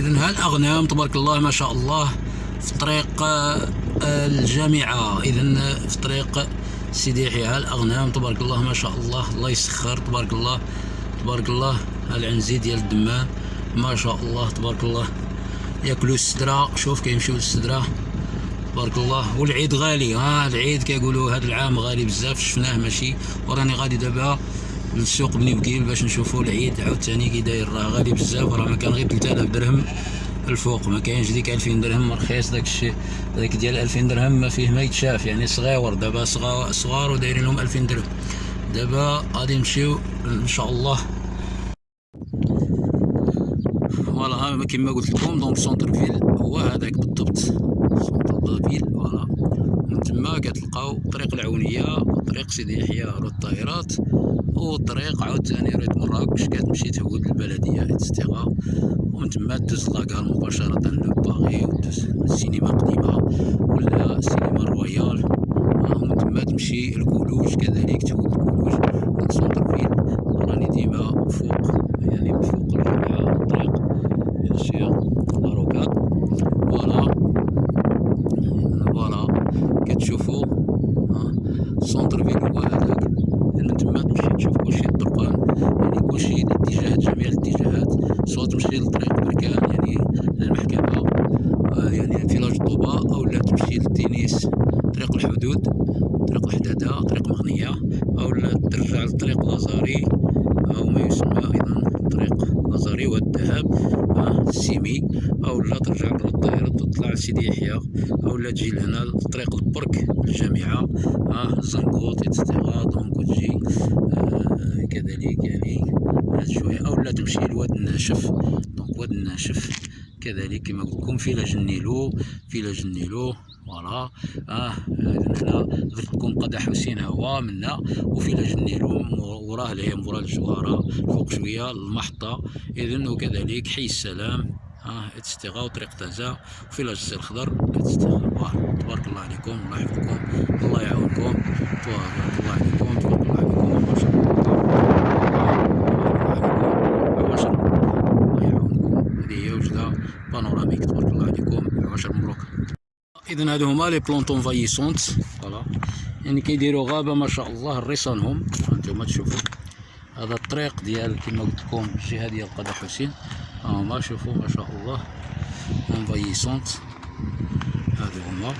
اذا ها الاغنام تبارك الله ما شاء الله في طريق آه، الجامعة؟ اذا في طريق سيدي يحيى الاغنام تبارك الله ما شاء الله؟ الله يسخر تبارك الله. تبارك الله العنزي ديال الدمان ما شاء الله تبارك الله. ياكلوا السدرة. شوف كيمشيو للسدرة تبارك الله. والعيد غالي ها العيد كيقولوا هذا العام غالي بزاف شفناه ماشي. وراني غادي دابا. للسوق بني وكيل باش نشوفوا العيد عاوتاني كي داير راه غالي بزاف راه ما كان غير 3000 درهم الفوق. ما كاينش ديك 2000 درهم رخيص داك الشيء داك ديال 2000 درهم ما فيه ما يتشاف. يعني صغيور دابا صغار ودايرين لهم 2000 درهم. دابا غادي نمشيو إن شاء الله. voilà كما قلت لكم donc centre ville هو هذاك بالضبط. centre ville voilà. من تما كتلقاو طريق العونية طريق سيدي يحيى route الطائرات. والطريق عاوتاني ريت مراكش كتمشي تهود البلديه etcetera ومن تما دوز la gare مباشرة لباغي ودوز السينما قديمه ولا السينما رويال. ومن تما تمشي ال collège كذلك تهود ال collège من centre ville راني ديما فوق يعني من فوق الجامعة الطريق bien sûr la rocade voilà voilà كتشوفوا centre ville هو هذاك من تما تمشي تشوف كلشي الطرقان يعني كلشي الاتجاهات جميع الاتجاهات سواء تمشي لطريق بركان يعني للمحكمة آه، يعني فيلاج طوبة أو لا تمشي للتينيس طريق الحدود طريق الحدادة طريق مغنية أو لا ترجع لطريق لازاري أو ما يسمى أيضا طريق لازاري والذهب آه، السيمي أو لا ترجع للطائرة تطلع لسيدي يحيى أو لا تجي لطريق البرك الجامعة. آه زنقوط donc تجي آه كذلك يعني شوية. أو لا تمشي لواد الناشف. donc واد الناشف. كذلك كما قلت لكم فيلاج النيلو فيلاج النيلو voilà آه هنا درت لكم قدا حسين هو منا. وفيلاج النيلو وراه اللي هي مورا الجوارة. فوق شوية المحطة. إذن وكذلك حي السلام. آه etcetera وطريق تازا وفيلاج السير الخضر etcetera تبارك الله عليكم الله يحفظكم الله يعاونكم تبارك الله عليكم تبارك الله عليكم ما شاء الله هذه هي وجدة panoramique تبارك الله عليكم عشر مبروك اذا هادو هما les plantes envahissantes. voilà. يعني كيديروا غابة ما شاء الله ريصانهم هانتوما تشوفوا. هذا الطريق ديال كما قلت لكم الجهة ديال قدا حسين. ها هما شوفوا ما شاء الله انفايسونت هادو هما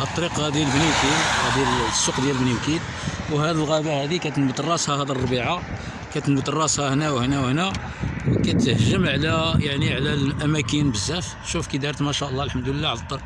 الطريق غادي لبنيوكيل غادي للسوق ديال بنيوكيل وهذه الغابه هذه كتنبت راسها هذا الربيعه كتنبت راسها هنا وهنا وهنا وكتهجم على يعني على الأماكن بزاف. شوف كي دارت ما شاء الله الحمد لله على الطر.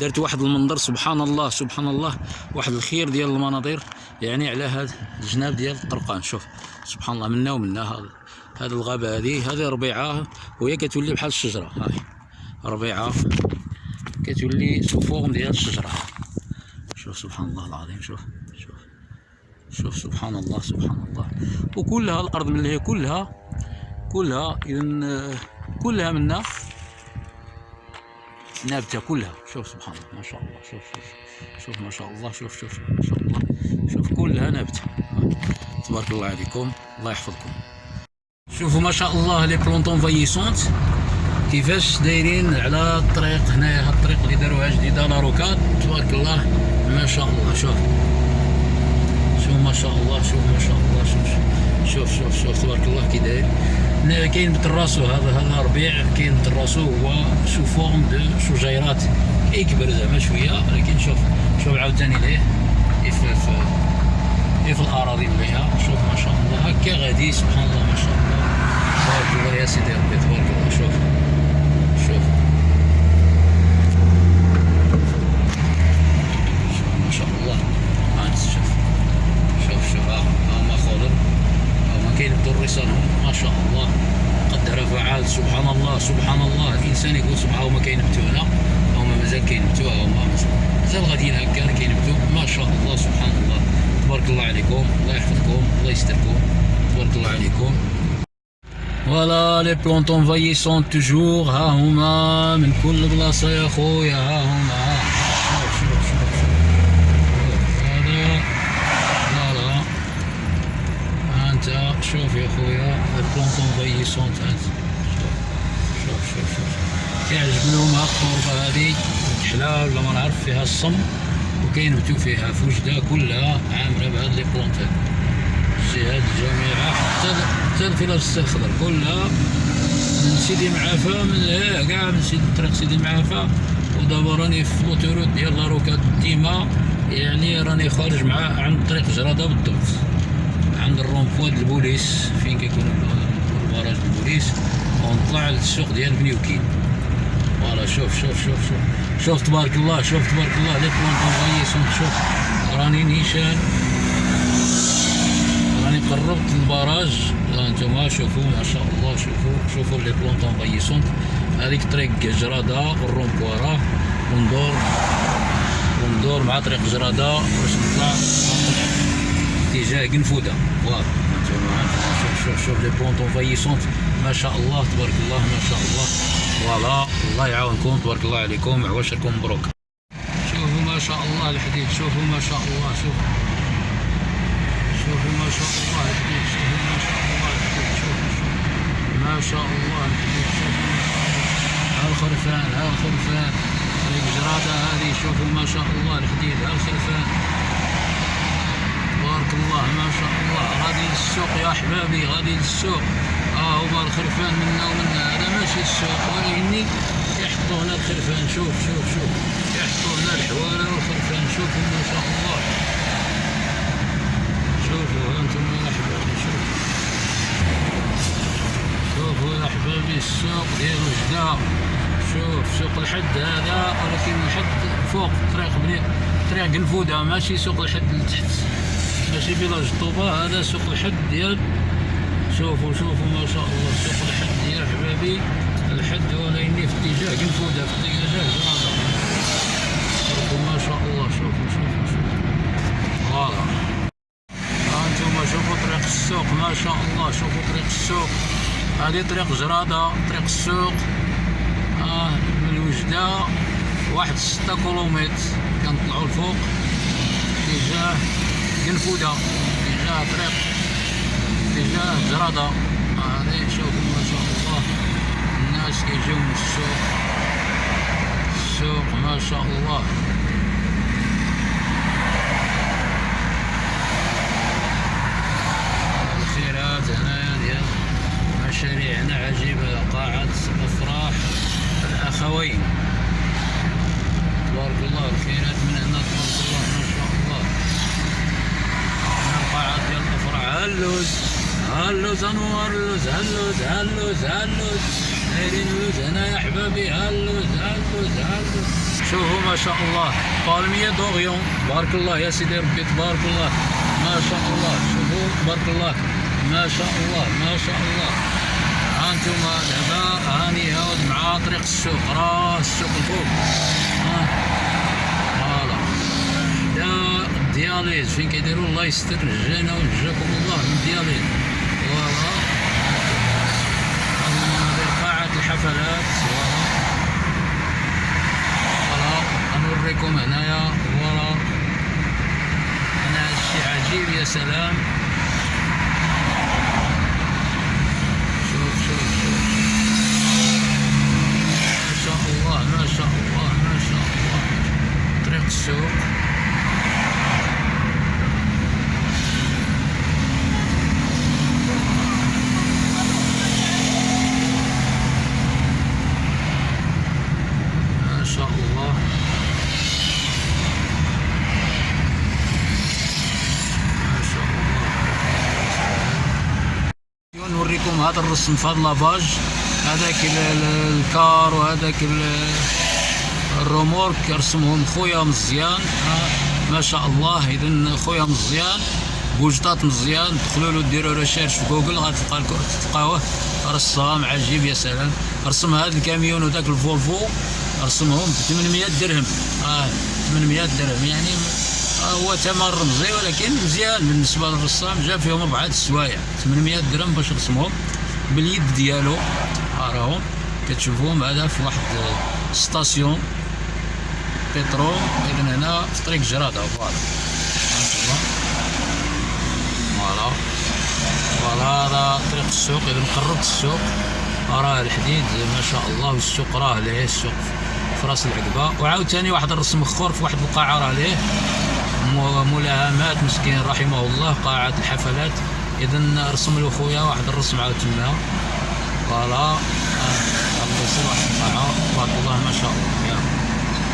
دارت واحد المنظر سبحان الله سبحان الله واحد الخير ديال المناظر يعني على هذا الجناب ديال الطرقان. شوف سبحان الله منا ومنا هذا هذه الغابة هذه هذه ربيعة وهي كتولي بحال الشجرة. هاي ربيعة كتولي سفوغ ديال الشجرة. شوف سبحان الله العظيم. شوف شوف شوف سبحان الله سبحان الله. وكلها الأرض من هي كلها كلها اذا كلها منا. نابته كلها. شوف سبحان الله ما شاء الله. شوف شوف شوف ما شاء الله. شوف شوف ما شاء الله. شوف كلها نابته تبارك الله عليكم. الله يحفظكم. شوفوا ما شاء الله les plantes envahissantes كيفاش دايرين على الطريق هنايا هاد الطريق اللي داروها جديدة la rocade تبارك الله ما شاء الله. شوف. شوف ما شاء الله. شوف ما شاء الله. شوف شوف شوف شوف. تبارك الله كي داير. كاين بتراسو هذا هذا ربيع كاين بتراسو هو sous forme de شجيرات كيكبر زعما شوية لكن شوف شوف عاوتاني ليه. في في في الأراضي مليحه شوف ما شاء الله هكا غادي سبحان الله ما شاء الله. تبارك الله يا سيدي ربي تبارك الله. شوف. الانسان يقول سبحان الله كينبتوا هنا هما مازال كينبتوا هما مازال غاديين هكا كينبتوا ما شاء الله سبحان الله تبارك الله عليكم الله يحفظكم الله يستركم تبارك الله عليكم voilà les plantes envahissantes toujours ها هما من كل بلاصه يا خويا ها هما ها شوف شوف شوف هذا لا لا انت شوف يا خويا les plantes envahi كيعجبنهم هاد التربة هادي كحلة ولا ما نعرف فيها الصم. وكينبتو فيها في وجدها كلها عامرة بهاد les plantes هادي الجهات الجامعة حتى الفلاج الخضر كلها. من سيدي معافى من كاع من سيدي طريق سيدي معافى. ودابا راني في l'autoroute ديال la rocade ديما. يعني راني خارج مع عند طريق جرادة بالضبط. عند الرومبوا د البوليس. فين كيكون ال barrage البوليس. ونطلع للسوق ديال بنيوكين. voilà شوف شوف شوف شوف شوف تبارك الله شوف تبارك الله les plantes envahissantes شوف راني نيشان راني قربت ال barrage أنتم شوفوا ما شاء الله شوفوا شوفوا les plantes envahissantes هذيك طريق جرادة والرومبوا راه وندور وندور مع طريق جرادة باش نطلع اتجاه قنفودة voilà شوف شوف شوف les plantes envahissantes ما شاء الله تبارك الله ما شاء الله voilà الله يعاونكم تبارك الله عليكم عواشركم مبروك. شوفوا ما شاء الله الحديد شوفوا ما شاء الله شوفوا. شوفوا ما شاء الله الحديد شوفوا ما شاء الله الحديد شوفوا. ما شاء الله الحديد شوفوا ما شاء الله. ها الخرفان ها الخرفان هذيك جرادة هذه شوفوا ما شاء الله الحديد ها الخرفان تبارك الله ما شاء الله. غادي للسوق يا أحبابي غادي للسوق ها هما الخرفان منا ومنا هذا ماشي السوق ولكني يحطوا هنا الخرفان شوف شوف. شوف يحطوا هنا الحوالة والخرفان شوفوا ما شاء الله. شوفوا أنتم يا أحبابي شوفوا. شوفوا يا أحبابي السوق ديال وجدة. شوف سوق الحد هذا ولكن الحد فوق طريق بني طريق قنفودة ماشي سوق الحد لتحت ماشي فيلاج الطوبة هذا سوق الحد ديال شوفوا شوفوا ما شاء الله سوق الحد ديال حبابي الحد هو لاني اتجاه قنفودة في جرادة شوفوا ما شاء الله شوفوا شوفوا شوفوا فوالا ها انتوما شوفوا طريق السوق ما شاء الله شوفوا طريق السوق هذه طريق جرادة طريق السوق آه من وجدة واحد ستة كيلومتر كنطلعوا الفوق اتجاه قنفودة اتجاه طريق اتجاه جرادة هذه شوفوا شاء الله الناس كيجيو من السوق. السوق ما شاء الله. الخيرات هنايا ديال مشاريعنا عجيبة قاعة أفراح الأخوين. تبارك الله الخيرات من هنا. تبارك الله ما شاء الله. هنا القاعة ديال الأفراح هاللوز هاللوز أنوار اللوز هاللوز هاللوز هاللوز هنا يا حبابي هاللوز هاللوز هاللوز شوفوا ما شاء الله بالمية دوغيون تبارك الله يا سيدي ربي تبارك الله ما شاء الله شوفوا تبارك الله ما شاء الله ما شاء الله ها انتوما دابا هاني هاود مع طريق السوق راه السوق الفوق ها voilà دا ال dialyse فين كيديروا الله يستر نجانا ونجاكم الله من ال dialyse voilà هذه مناظر الحفلات voilà غنوريكم هنايا فوالا هنا هادشي عجيب يا سلام شوف شوف شوف ما شاء الله ما شاء الله ما شاء الله طريق السوق ما شاء الله ما شاء الله هذا الرسم هذا lavage هذاك ال- ال- ال car وهذاك ال- ال remorque رسمهم خويا مزيان. ما شاء الله اذا خويا مزيان بوجدات مزيان. دخلوا له ديروا recherche في جوجل غتلقى تلقاوه. رسام عجيب يا سلام. رسم هذا الكاميون وذاك الفولفو رسمهم ب 800 درهم. آه 800 درهم. يعني هو ثمن رمزي ولكن مزيان بالنسبة للرسام جاب فيهم اربعه السوايع. 800 درهم باش رسمهم باليد ديالو ها راهم كتشوفوهم هذا في واحد station. بترول اذا هنا في طريق جرادة. voilà. voilà. voilà هذا طريق السوق. إذا قربت السوق راه الحديد ما شاء الله والسوق راه ليه السوق في راس العقبة. وعاوتاني واحد الرسم اخر في واحد القاعه راه ليه ملاهمات مسكين رحمه الله قاعة الحفلات. اذا رسم له خويا واحد الرسم عاود تما. voilà. آه، الله يسر واحد القاعة. تبارك الله ما شاء الله.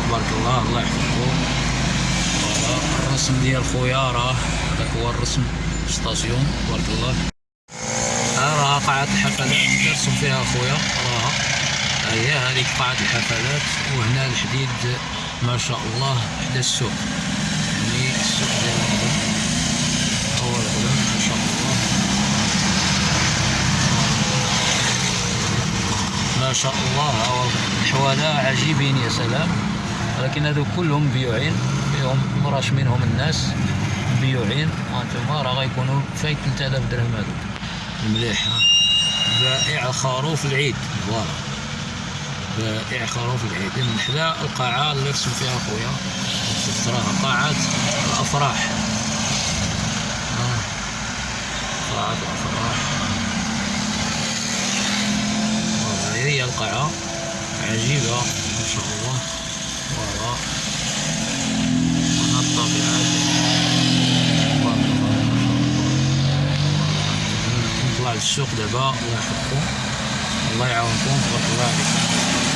تبارك الله. الله يحفظكم voilà. الرسم ديال خويا راه هذاك هو الرسم station تبارك الله. ها راه قاعة الحفلات. رسم فيها خويا. راها هي هذيك قاعة الحفلات. وهنا الحديد ما شاء الله حدا السوق. ما شاء الله الحواله عجيبين يا سلام. ولكن هذو كلهم بيوعين فيهم مراش منهم الناس. بيوعين هانتوما راه غيكونوا فايت 3000 درهم هذوك مليح بائع خروف العيد. voilà بائع خروف العيد. من حدا القاعة اللي رسم فيها خويا شفت راها قاعة الأفراح آه. قاعة الأفراح voilà هي القاعة. عجيبة ما شاء الله. voilà هنا الطبيعة تبارك الله ما شاء الله نطلع للسوق دابا الله يحفظكم. الله يعاونكم. تبارك الله عليكم.